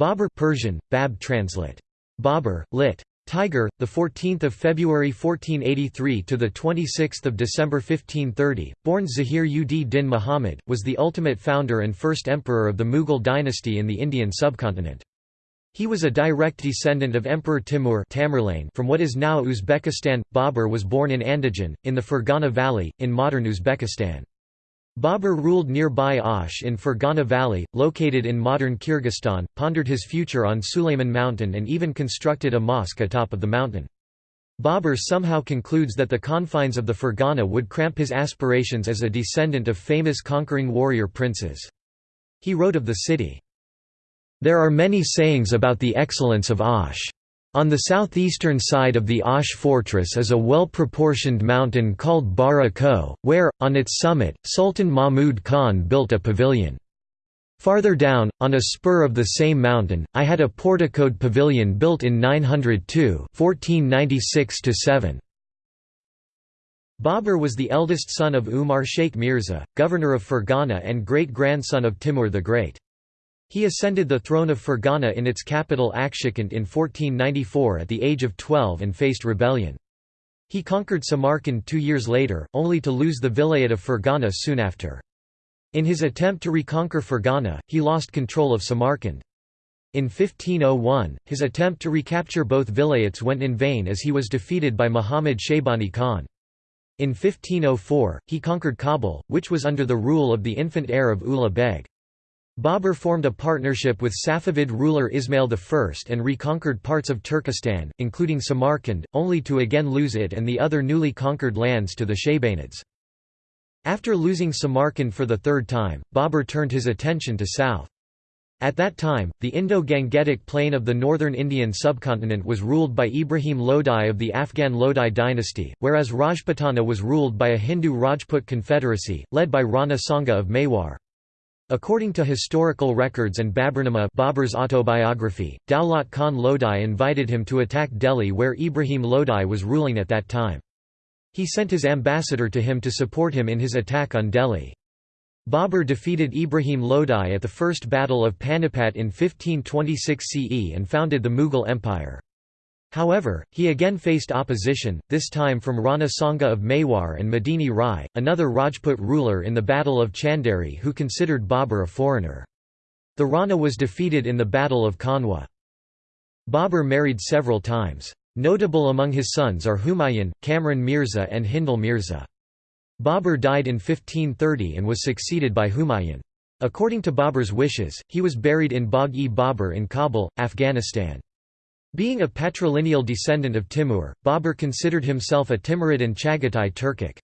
Babur Persian, Bab translate. Babur, lit. Tiger, the 14th of February 1483 to the 26th of December 1530, born Zahir ud Din Muhammad, was the ultimate founder and first emperor of the Mughal dynasty in the Indian subcontinent. He was a direct descendant of Emperor Timur Tamerlane from what is now Uzbekistan. Babur was born in Andijan, in the Fergana Valley, in modern Uzbekistan. Babur ruled nearby Osh in Fergana Valley, located in modern Kyrgyzstan, pondered his future on Sulayman Mountain and even constructed a mosque atop of the mountain. Babur somehow concludes that the confines of the Fergana would cramp his aspirations as a descendant of famous conquering warrior princes. He wrote of the city, "...there are many sayings about the excellence of Osh. On the southeastern side of the Osh fortress is a well-proportioned mountain called Bara Koh, where, on its summit, Sultan Mahmud Khan built a pavilion. Farther down, on a spur of the same mountain, I had a porticoed pavilion built in 902 1496–7. Babur was the eldest son of Umar Sheikh Mirza, governor of Fergana and great-grandson of Timur the Great. He ascended the throne of Fergana in its capital Akshakund in 1494 at the age of 12 and faced rebellion. He conquered Samarkand two years later, only to lose the vilayet of Fergana soon after. In his attempt to reconquer Fergana, he lost control of Samarkand. In 1501, his attempt to recapture both vilayets went in vain as he was defeated by Muhammad Shaybani Khan. In 1504, he conquered Kabul, which was under the rule of the infant heir of Ulugh Beg. Babur formed a partnership with Safavid ruler Ismail I and reconquered parts of Turkestan, including Samarkand, only to again lose it and the other newly conquered lands to the Shaybanids. After losing Samarkand for the third time, Babur turned his attention to south. At that time, the Indo-Gangetic plain of the northern Indian subcontinent was ruled by Ibrahim Lodi of the Afghan Lodi dynasty, whereas Rajputana was ruled by a Hindu Rajput confederacy, led by Rana Sanga of Mewar. According to historical records and Baburnama Babur's autobiography, Daulat Khan Lodi invited him to attack Delhi where Ibrahim Lodi was ruling at that time. He sent his ambassador to him to support him in his attack on Delhi. Babur defeated Ibrahim Lodi at the First Battle of Panipat in 1526 CE and founded the Mughal Empire. However, he again faced opposition, this time from Rana Sanga of Mewar and Medini Rai, another Rajput ruler in the Battle of Chanderi who considered Babur a foreigner. The Rana was defeated in the Battle of Kanwa. Babur married several times. Notable among his sons are Humayun, Kamran Mirza and Hindal Mirza. Babur died in 1530 and was succeeded by Humayun. According to Babur's wishes, he was buried in Bagh-e-Babur in Kabul, Afghanistan. Being a patrilineal descendant of Timur, Babur considered himself a Timurid and Chagatai Turkic.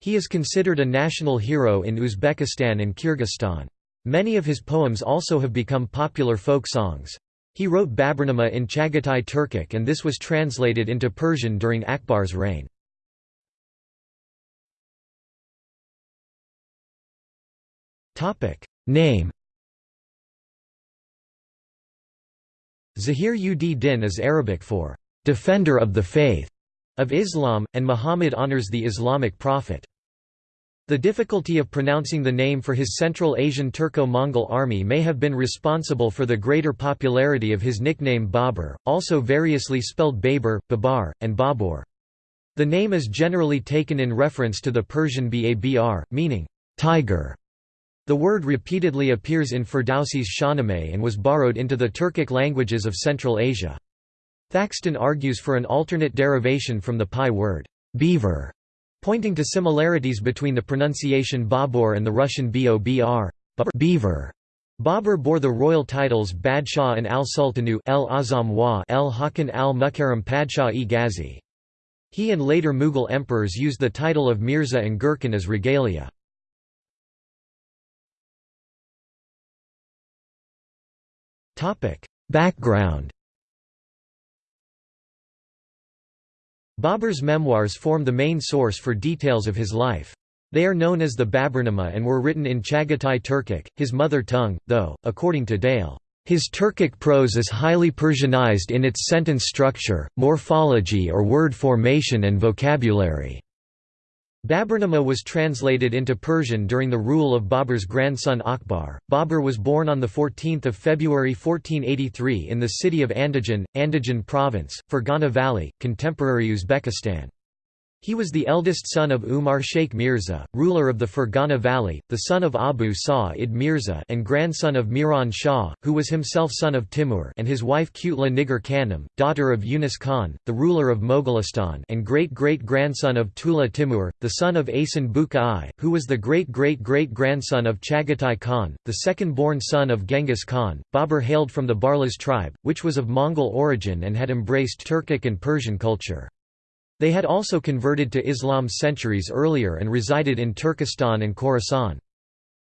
He is considered a national hero in Uzbekistan and Kyrgyzstan. Many of his poems also have become popular folk songs. He wrote Baburnama in Chagatai Turkic and this was translated into Persian during Akbar's reign. Name Zahir ud Din is Arabic for «defender of the faith» of Islam, and Muhammad honors the Islamic prophet. The difficulty of pronouncing the name for his Central Asian Turco-Mongol army may have been responsible for the greater popularity of his nickname Babur, also variously spelled Babur, Babar, and Babur. The name is generally taken in reference to the Persian Babr, meaning, tiger, the word repeatedly appears in Ferdowsi's Shahnameh and was borrowed into the Turkic languages of Central Asia. Thackston argues for an alternate derivation from the PIE word, beaver, pointing to similarities between the pronunciation Babur and the Russian Bobr beaver. Babur bore the royal titles Badshah and al-Sultanu el-Azam wa el-Hakan al-Mukarram Padshah-e Ghazi. He and later Mughal emperors used the title of Mirza and Gurkhan as regalia. Background Babur's memoirs form the main source for details of his life. They are known as the Baburnama and were written in Chagatai Turkic, his mother tongue, though, according to Dale, his Turkic prose is highly Persianized in its sentence structure, morphology or word formation and vocabulary. Baburnama was translated into Persian during the rule of Babur's grandson Akbar. Babur was born on 14 February 1483 in the city of Andijan, Andijan province, Fergana Valley, contemporary Uzbekistan. He was the eldest son of Umar Sheikh Mirza, ruler of the Fergana Valley, the son of Abu Sa'id Mirza and grandson of Miran Shah, who was himself son of Timur and his wife Kutla Nigar Khanum, daughter of Yunus Khan, the ruler of Mogolistan and great-great-grandson of Tula Timur, the son of Asan Buka I, who was the great-great-great-grandson of Chagatai Khan, the second-born son of Genghis Khan. Babur hailed from the Barlas tribe, which was of Mongol origin and had embraced Turkic and Persian culture. They had also converted to Islam centuries earlier and resided in Turkestan and Khorasan.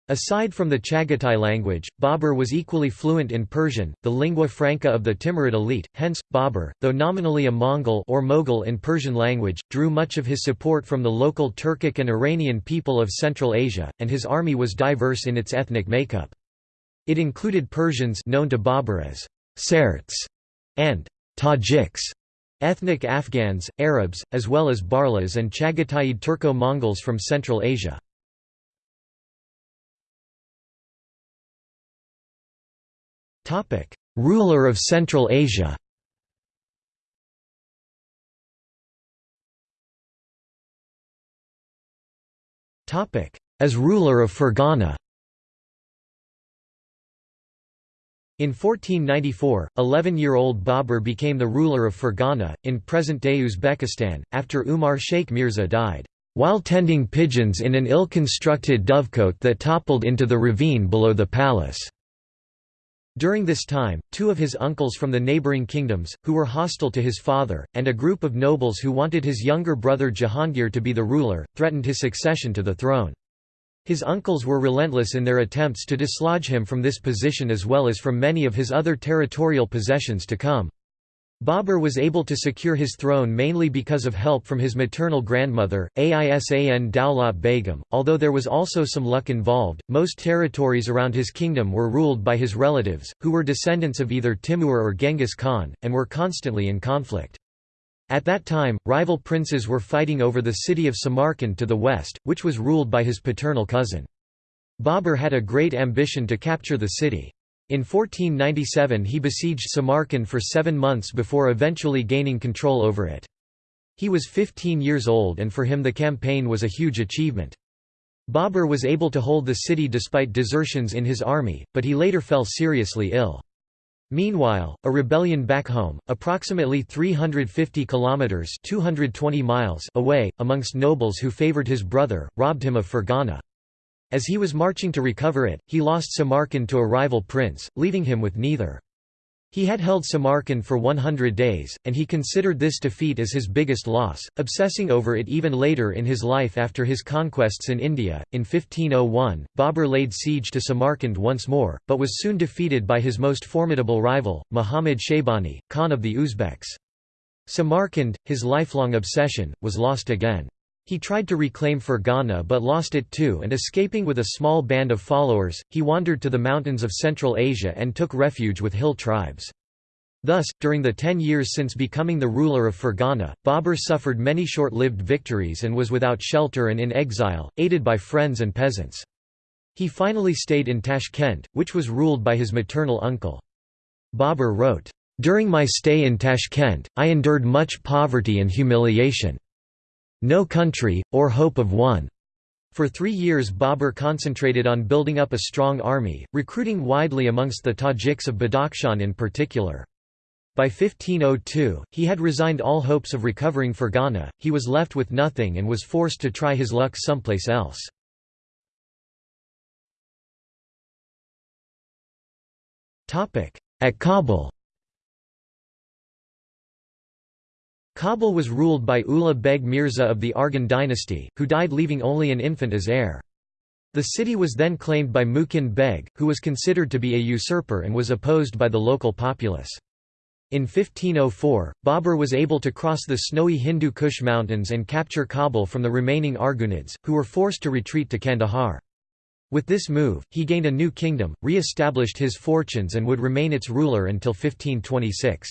Aside from the Chagatai language, Babur was equally fluent in Persian, the lingua franca of the Timurid elite, hence, Babur, though nominally a Mongol or Mughal in Persian language, drew much of his support from the local Turkic and Iranian people of Central Asia, and his army was diverse in its ethnic makeup. It included Persians known to Babur as Sarts and Tajiks, Ethnic Afghans, Arabs, as well as Barlas and Chagataid Turco-Mongols from Central Asia. Ruler of Central Asia As ruler of Fergana In 1494, 11-year-old Babur became the ruler of Fergana, in present-day Uzbekistan, after Umar Sheikh Mirza died, "...while tending pigeons in an ill-constructed dovecote that toppled into the ravine below the palace." During this time, two of his uncles from the neighbouring kingdoms, who were hostile to his father, and a group of nobles who wanted his younger brother Jahangir to be the ruler, threatened his succession to the throne. His uncles were relentless in their attempts to dislodge him from this position as well as from many of his other territorial possessions to come. Babur was able to secure his throne mainly because of help from his maternal grandmother, Aisan Daulat Begum. Although there was also some luck involved, most territories around his kingdom were ruled by his relatives, who were descendants of either Timur or Genghis Khan, and were constantly in conflict. At that time, rival princes were fighting over the city of Samarkand to the west, which was ruled by his paternal cousin. Babur had a great ambition to capture the city. In 1497 he besieged Samarkand for seven months before eventually gaining control over it. He was 15 years old and for him the campaign was a huge achievement. Babur was able to hold the city despite desertions in his army, but he later fell seriously ill. Meanwhile, a rebellion back home, approximately 350 kilometers (220 miles) away, amongst nobles who favored his brother, robbed him of Fergana. As he was marching to recover it, he lost Samarkand to a rival prince, leaving him with neither. He had held Samarkand for 100 days, and he considered this defeat as his biggest loss, obsessing over it even later in his life after his conquests in India. In 1501, Babur laid siege to Samarkand once more, but was soon defeated by his most formidable rival, Muhammad Shaybani, Khan of the Uzbeks. Samarkand, his lifelong obsession, was lost again. He tried to reclaim Fergana but lost it too and escaping with a small band of followers, he wandered to the mountains of Central Asia and took refuge with hill tribes. Thus, during the ten years since becoming the ruler of Fergana, Babur suffered many short-lived victories and was without shelter and in exile, aided by friends and peasants. He finally stayed in Tashkent, which was ruled by his maternal uncle. Babur wrote, "...during my stay in Tashkent, I endured much poverty and humiliation. No Country, or Hope of One. For three years Babur concentrated on building up a strong army, recruiting widely amongst the Tajiks of Badakhshan in particular. By 1502, he had resigned all hopes of recovering Fergana, he was left with nothing and was forced to try his luck someplace else. At Kabul Kabul was ruled by Ulugh Beg Mirza of the Arghun dynasty, who died leaving only an infant as heir. The city was then claimed by Mukin Beg, who was considered to be a usurper and was opposed by the local populace. In 1504, Babur was able to cross the snowy Hindu Kush mountains and capture Kabul from the remaining Arghunids, who were forced to retreat to Kandahar. With this move, he gained a new kingdom, re-established his fortunes and would remain its ruler until 1526.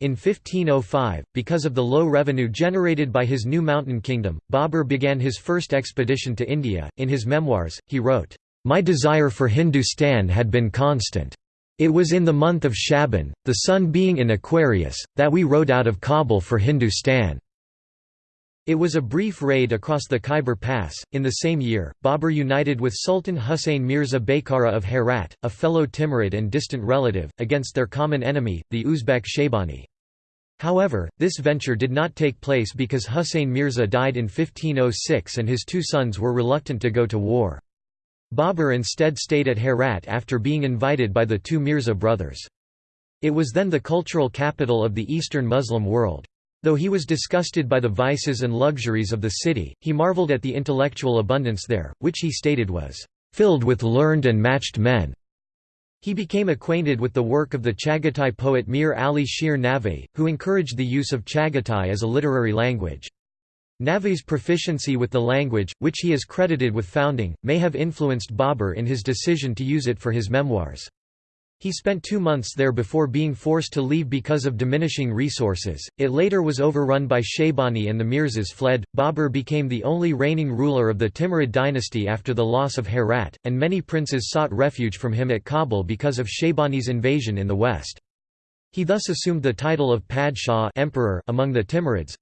In 1505, because of the low revenue generated by his new mountain kingdom, Babur began his first expedition to India. In his memoirs, he wrote, My desire for Hindustan had been constant. It was in the month of Shaban, the sun being in Aquarius, that we rode out of Kabul for Hindustan. It was a brief raid across the Khyber Pass. In the same year, Babur united with Sultan Husayn Mirza Baykara of Herat, a fellow Timurid and distant relative, against their common enemy, the Uzbek Shaybani. However, this venture did not take place because Husayn Mirza died in 1506 and his two sons were reluctant to go to war. Babur instead stayed at Herat after being invited by the two Mirza brothers. It was then the cultural capital of the Eastern Muslim world. Though he was disgusted by the vices and luxuries of the city, he marveled at the intellectual abundance there, which he stated was, "...filled with learned and matched men." He became acquainted with the work of the Chagatai poet Mir Ali Shir Navi, who encouraged the use of Chagatai as a literary language. Navi's proficiency with the language, which he is credited with founding, may have influenced Babur in his decision to use it for his memoirs. He spent two months there before being forced to leave because of diminishing resources. It later was overrun by Shaybani and the Mirzas fled. Babur became the only reigning ruler of the Timurid dynasty after the loss of Herat, and many princes sought refuge from him at Kabul because of Shaybani's invasion in the west. He thus assumed the title of Padshah emperor among the Timurids.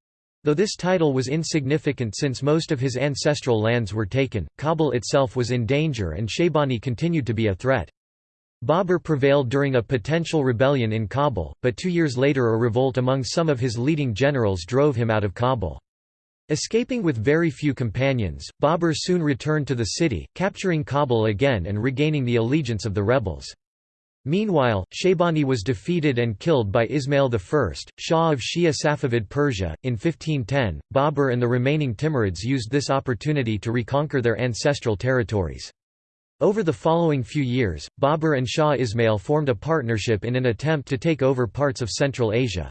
Though this title was insignificant since most of his ancestral lands were taken, Kabul itself was in danger and Shaybani continued to be a threat. Babur prevailed during a potential rebellion in Kabul, but two years later a revolt among some of his leading generals drove him out of Kabul. Escaping with very few companions, Babur soon returned to the city, capturing Kabul again and regaining the allegiance of the rebels. Meanwhile, Shaybani was defeated and killed by Ismail I, Shah of Shia Safavid Persia. In 1510, Babur and the remaining Timurids used this opportunity to reconquer their ancestral territories. Over the following few years, Babur and Shah Ismail formed a partnership in an attempt to take over parts of Central Asia.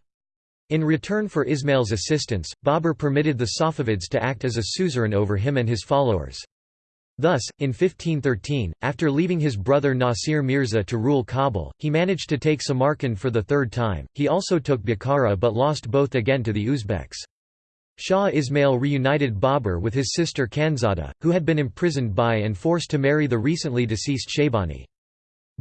In return for Ismail's assistance, Babur permitted the Safavids to act as a suzerain over him and his followers. Thus, in 1513, after leaving his brother Nasir Mirza to rule Kabul, he managed to take Samarkand for the third time. He also took Bukhara but lost both again to the Uzbeks. Shah Ismail reunited Babur with his sister Khanzada, who had been imprisoned by and forced to marry the recently deceased Shaybani.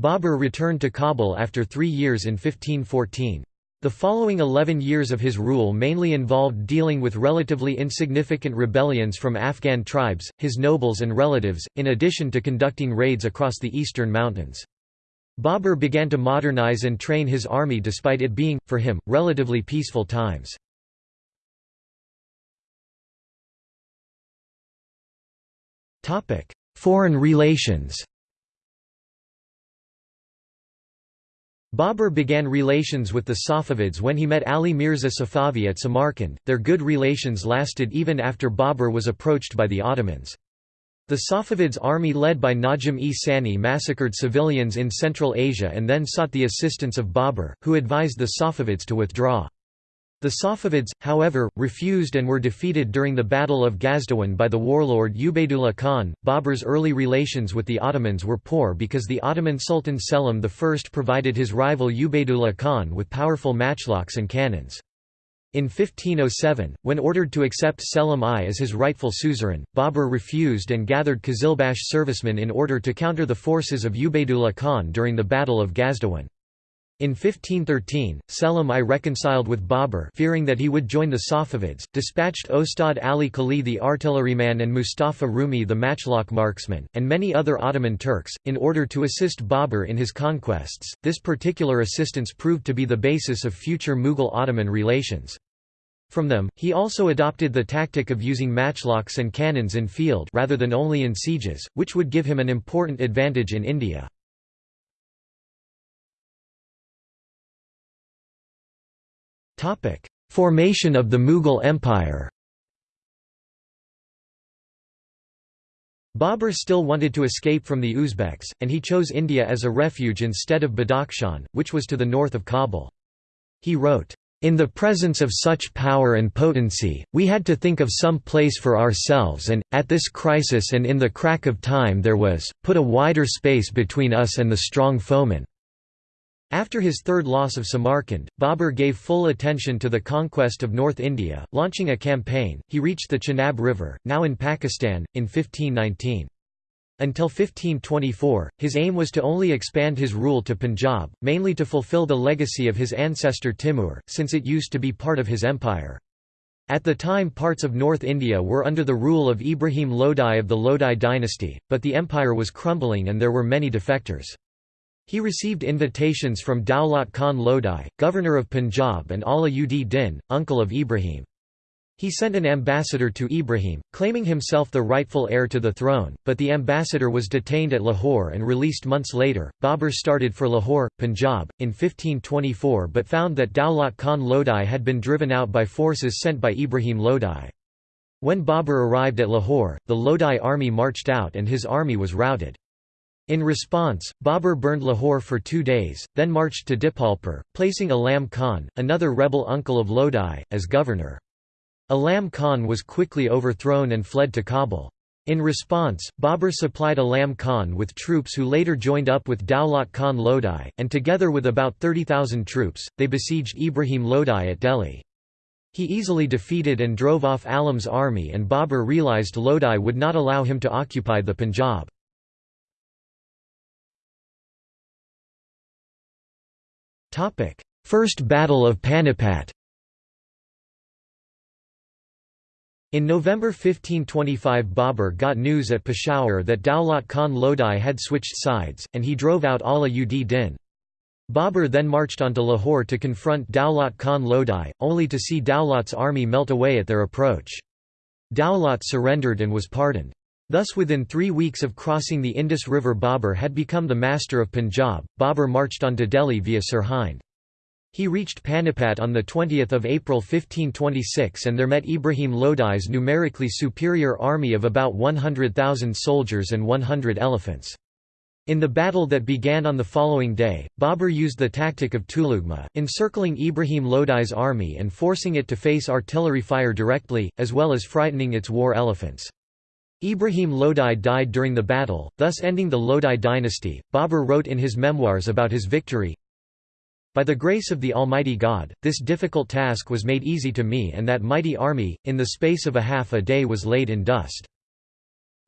Babur returned to Kabul after three years in 1514. The following 11 years of his rule mainly involved dealing with relatively insignificant rebellions from Afghan tribes, his nobles and relatives, in addition to conducting raids across the eastern mountains. Babur began to modernize and train his army despite it being, for him, relatively peaceful times. Topic: Foreign relations. Babur began relations with the Safavids when he met Ali Mirza Safavi at Samarkand. Their good relations lasted even after Babur was approached by the Ottomans. The Safavids' army led by Najm-e Sani massacred civilians in Central Asia and then sought the assistance of Babur, who advised the Safavids to withdraw. The Safavids, however, refused and were defeated during the Battle of Gazdawan by the warlord Ubaydullah Khan. Babur's early relations with the Ottomans were poor because the Ottoman Sultan Selim I provided his rival Ubaydullah Khan with powerful matchlocks and cannons. In 1507, when ordered to accept Selim I as his rightful suzerain, Babur refused and gathered Qizilbash servicemen in order to counter the forces of Ubaydullah Khan during the Battle of Gazdawan. In 1513, Selim I reconciled with Babur fearing that he would join the Safavids, dispatched Ostad Ali Kali the artilleryman and Mustafa Rumi the matchlock marksman, and many other Ottoman Turks, in order to assist Babur in his conquests. This particular assistance proved to be the basis of future Mughal-Ottoman relations. From them, he also adopted the tactic of using matchlocks and cannons in field rather than only in sieges, which would give him an important advantage in India. Formation of the Mughal Empire Babur still wanted to escape from the Uzbeks, and he chose India as a refuge instead of Badakhshan, which was to the north of Kabul. He wrote, in the presence of such power and potency, we had to think of some place for ourselves and, at this crisis and in the crack of time there was, put a wider space between us and the strong foeman. After his third loss of Samarkand, Babur gave full attention to the conquest of North India, launching a campaign. He reached the Chenab River, now in Pakistan, in 1519. Until 1524, his aim was to only expand his rule to Punjab, mainly to fulfill the legacy of his ancestor Timur, since it used to be part of his empire. At the time parts of North India were under the rule of Ibrahim Lodi of the Lodi dynasty, but the empire was crumbling and there were many defectors. He received invitations from Daulat Khan Lodi, governor of Punjab and Ala ud Din, uncle of Ibrahim. He sent an ambassador to Ibrahim, claiming himself the rightful heir to the throne, but the ambassador was detained at Lahore and released months later. Babur started for Lahore, Punjab, in 1524 but found that Daulat Khan Lodi had been driven out by forces sent by Ibrahim Lodi. When Babur arrived at Lahore, the Lodi army marched out and his army was routed. In response, Babur burned Lahore for two days, then marched to Dipalpur, placing Alam Khan, another rebel uncle of Lodi, as governor. Alam Khan was quickly overthrown and fled to Kabul. In response, Babur supplied Alam Khan with troops who later joined up with Daulat Khan Lodi, and together with about 30,000 troops, they besieged Ibrahim Lodi at Delhi. He easily defeated and drove off Alam's army and Babur realised Lodi would not allow him to occupy the Punjab. First Battle of Panipat In November 1525 Babur got news at Peshawar that Daulat Khan Lodi had switched sides, and he drove out Ala ud Din. Babur then marched on to Lahore to confront Daulat Khan Lodi, only to see Daulat's army melt away at their approach. Daulat surrendered and was pardoned. Thus within three weeks of crossing the Indus River Babur had become the master of Punjab. Babur marched on to Delhi via Sirhind. He reached Panipat on 20 April 1526 and there met Ibrahim Lodi's numerically superior army of about 100,000 soldiers and 100 elephants. In the battle that began on the following day, Babur used the tactic of Tulugma, encircling Ibrahim Lodi's army and forcing it to face artillery fire directly, as well as frightening its war elephants. Ibrahim Lodi died during the battle, thus ending the Lodi dynasty. Babur wrote in his memoirs about his victory By the grace of the Almighty God, this difficult task was made easy to me, and that mighty army, in the space of a half a day, was laid in dust.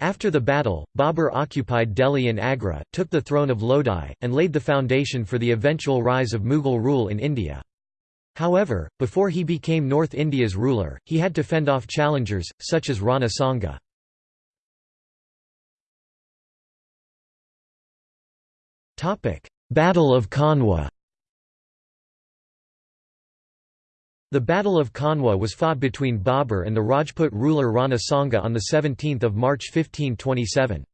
After the battle, Babur occupied Delhi and Agra, took the throne of Lodi, and laid the foundation for the eventual rise of Mughal rule in India. However, before he became North India's ruler, he had to fend off challengers, such as Rana Sanga. Battle of Kanwa The Battle of Kanwa was fought between Babur and the Rajput ruler Rana Sanga on 17 March 1527.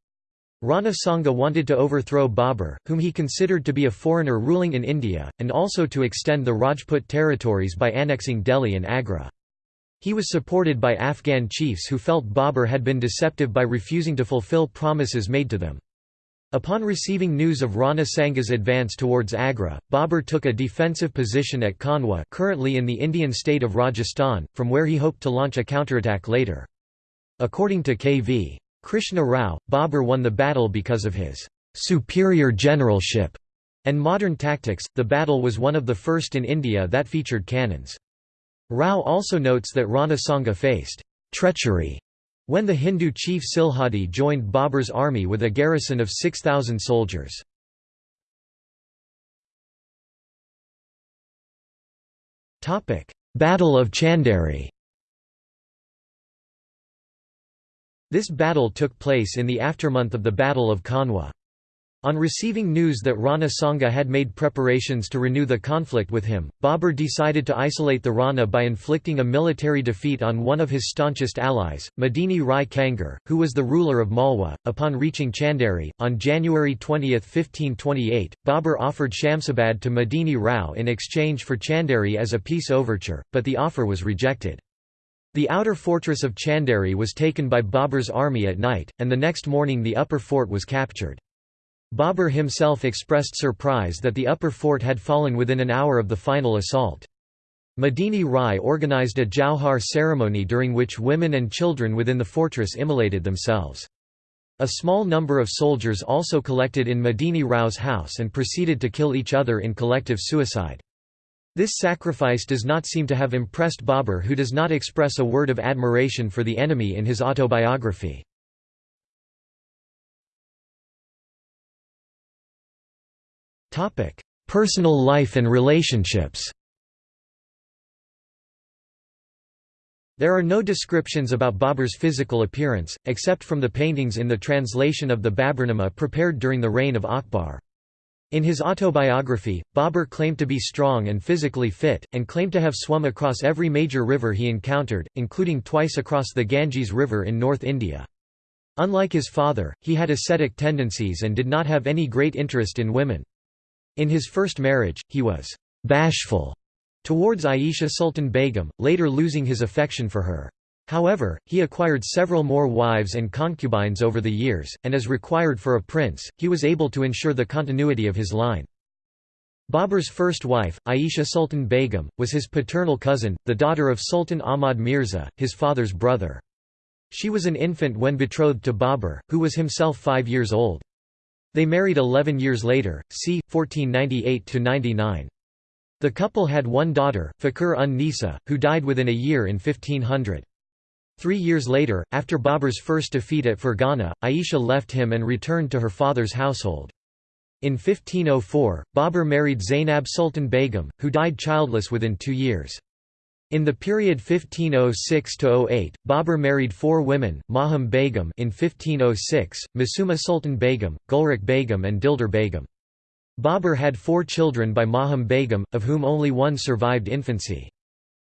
Rana Sanga wanted to overthrow Babur, whom he considered to be a foreigner ruling in India, and also to extend the Rajput territories by annexing Delhi and Agra. He was supported by Afghan chiefs who felt Babur had been deceptive by refusing to fulfill promises made to them. Upon receiving news of Rana Sanga's advance towards Agra, Babur took a defensive position at Kanwa currently in the Indian state of Rajasthan, from where he hoped to launch a counterattack later. According to K.V. Krishna Rao, Babur won the battle because of his «superior generalship» and modern tactics. The battle was one of the first in India that featured cannons. Rao also notes that Rana Sanga faced «treachery» when the Hindu chief Silhadi joined Babur's army with a garrison of 6,000 soldiers. Battle of Chanderi This battle took place in the aftermath of the Battle of Kanwa. On receiving news that Rana Sanga had made preparations to renew the conflict with him, Babur decided to isolate the Rana by inflicting a military defeat on one of his staunchest allies, Medini Rai Kangar, who was the ruler of Malwa. Upon reaching Chanderi, on January 20, 1528, Babur offered Shamsabad to Medini Rao in exchange for Chanderi as a peace overture, but the offer was rejected. The outer fortress of Chanderi was taken by Babur's army at night, and the next morning the upper fort was captured. Babur himself expressed surprise that the upper fort had fallen within an hour of the final assault. Medini Rai organized a Jauhar ceremony during which women and children within the fortress immolated themselves. A small number of soldiers also collected in Medini Rao's house and proceeded to kill each other in collective suicide. This sacrifice does not seem to have impressed Babur who does not express a word of admiration for the enemy in his autobiography. Personal life and relationships There are no descriptions about Babur's physical appearance, except from the paintings in the translation of the Baburnama prepared during the reign of Akbar. In his autobiography, Babur claimed to be strong and physically fit, and claimed to have swum across every major river he encountered, including twice across the Ganges River in North India. Unlike his father, he had ascetic tendencies and did not have any great interest in women. In his first marriage, he was «bashful» towards Aisha Sultan Begum, later losing his affection for her. However, he acquired several more wives and concubines over the years, and as required for a prince, he was able to ensure the continuity of his line. Babur's first wife, Aisha Sultan Begum, was his paternal cousin, the daughter of Sultan Ahmad Mirza, his father's brother. She was an infant when betrothed to Babur, who was himself five years old. They married 11 years later, c. 1498–99. The couple had one daughter, Fakhr un Nisa, who died within a year in 1500. Three years later, after Babur's first defeat at Fergana, Aisha left him and returned to her father's household. In 1504, Babur married Zainab Sultan Begum, who died childless within two years. In the period 1506–08, Babur married four women, Mahum Begum in 1506, Masuma Sultan Begum, Gulrik Begum and Dildar Begum. Babur had four children by Mahum Begum, of whom only one survived infancy.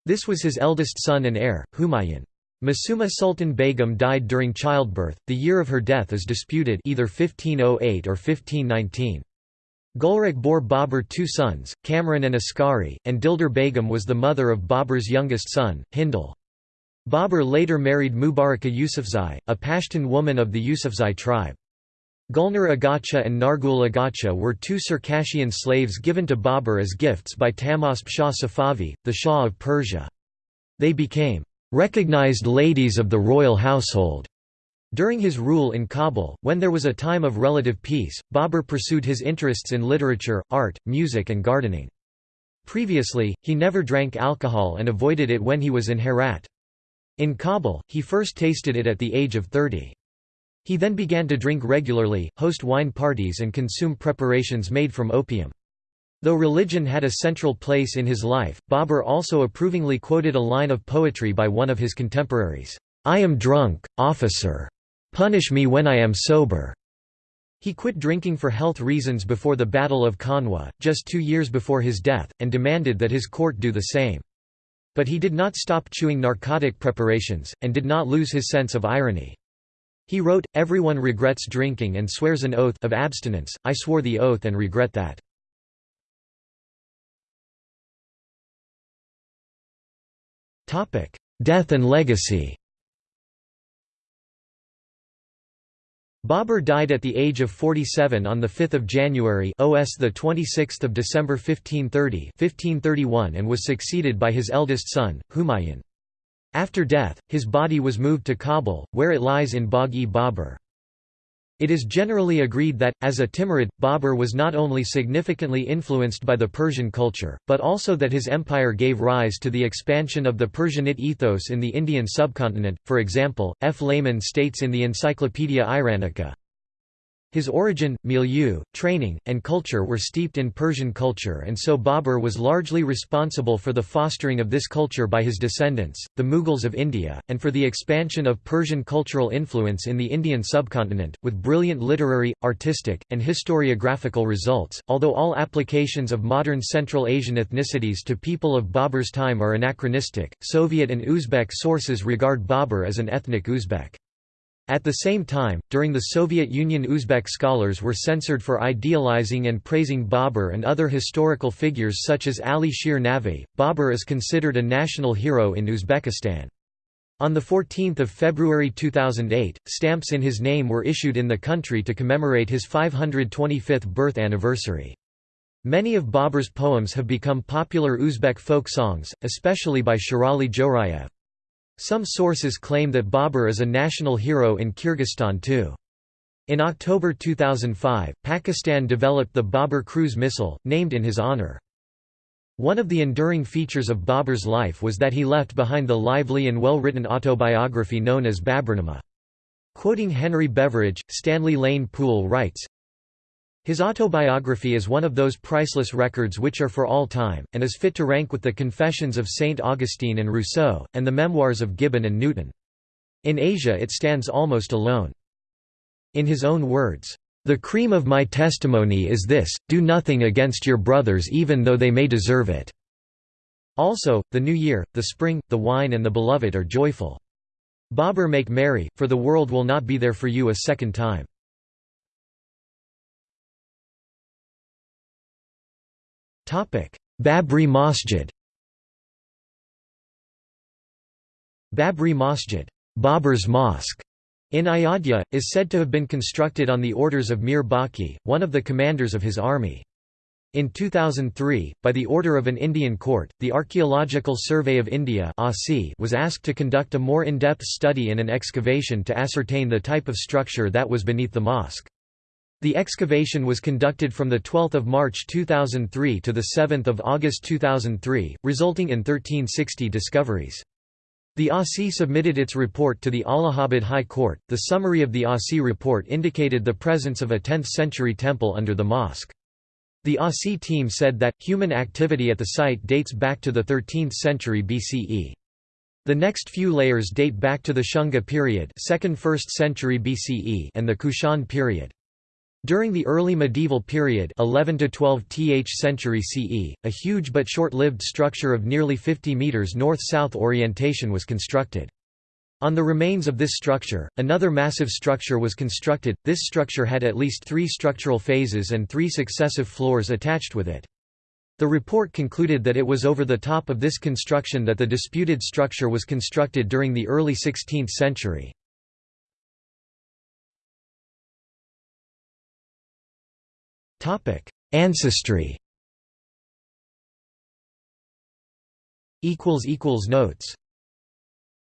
This was his eldest son and heir, Humayun. Masuma Sultan Begum died during childbirth, the year of her death is disputed either 1508 or 1519. Gulrik bore Babur two sons, Kamran and Askari, and Dildar Begum was the mother of Babur's youngest son, Hindal. Babur later married Mubaraka Yusufzai, a Pashtun woman of the Yusufzai tribe. Gulnar Agacha and Nargul Agacha were two Circassian slaves given to Babur as gifts by Tahmasp Shah Safavi, the Shah of Persia. They became recognized ladies of the royal household. During his rule in Kabul, when there was a time of relative peace, Babur pursued his interests in literature, art, music and gardening. Previously, he never drank alcohol and avoided it when he was in Herat. In Kabul, he first tasted it at the age of 30. He then began to drink regularly, host wine parties and consume preparations made from opium. Though religion had a central place in his life, Babur also approvingly quoted a line of poetry by one of his contemporaries, "'I am drunk, officer. Punish me when I am sober.' He quit drinking for health reasons before the Battle of Kanwa, just two years before his death, and demanded that his court do the same. But he did not stop chewing narcotic preparations, and did not lose his sense of irony. He wrote, Everyone regrets drinking and swears an oath of abstinence, I swore the oath and regret that. Death and legacy Babur died at the age of 47 on 5 January OS 26 December 1530 1531 and was succeeded by his eldest son, Humayun. After death, his body was moved to Kabul, where it lies in Bagh-e-Babur. It is generally agreed that, as a Timurid, Babur was not only significantly influenced by the Persian culture, but also that his empire gave rise to the expansion of the Persianate ethos in the Indian subcontinent. For example, F. Lehman states in the Encyclopaedia Iranica, his origin, milieu, training, and culture were steeped in Persian culture and so Babur was largely responsible for the fostering of this culture by his descendants, the Mughals of India, and for the expansion of Persian cultural influence in the Indian subcontinent, with brilliant literary, artistic, and historiographical results. Although all applications of modern Central Asian ethnicities to people of Babur's time are anachronistic, Soviet and Uzbek sources regard Babur as an ethnic Uzbek. At the same time, during the Soviet Union Uzbek scholars were censored for idealizing and praising Babur and other historical figures such as Ali Shir Navi. Babur is considered a national hero in Uzbekistan. On 14 February 2008, stamps in his name were issued in the country to commemorate his 525th birth anniversary. Many of Babur's poems have become popular Uzbek folk songs, especially by Sherali Jorayev. Some sources claim that Babur is a national hero in Kyrgyzstan too. In October 2005, Pakistan developed the Babur cruise missile, named in his honor. One of the enduring features of Babur's life was that he left behind the lively and well-written autobiography known as Baburnama. Quoting Henry Beveridge, Stanley Lane Poole writes, his autobiography is one of those priceless records which are for all time, and is fit to rank with the Confessions of St. Augustine and Rousseau, and the memoirs of Gibbon and Newton. In Asia it stands almost alone. In his own words, "...the cream of my testimony is this, do nothing against your brothers even though they may deserve it." Also, the new year, the spring, the wine and the beloved are joyful. Babur make merry, for the world will not be there for you a second time. Babri Masjid Babri Masjid Babur's Mosque in Ayodhya, is said to have been constructed on the orders of Mir Baqi, one of the commanders of his army. In 2003, by the order of an Indian court, the Archaeological Survey of India was asked to conduct a more in-depth study in an excavation to ascertain the type of structure that was beneath the mosque. The excavation was conducted from 12 March 2003 to 7 August 2003, resulting in 1360 discoveries. The ASI submitted its report to the Allahabad High Court. The summary of the ASI report indicated the presence of a 10th century temple under the mosque. The ASI team said that, human activity at the site dates back to the 13th century BCE. The next few layers date back to the Shunga period 2nd 1st century BCE and the Kushan period. During the early medieval period 11 to 12th century CE, a huge but short-lived structure of nearly 50 meters north-south orientation was constructed. On the remains of this structure, another massive structure was constructed. This structure had at least three structural phases and three successive floors attached with it. The report concluded that it was over the top of this construction that the disputed structure was constructed during the early 16th century. Ancestry. Equals equals Notes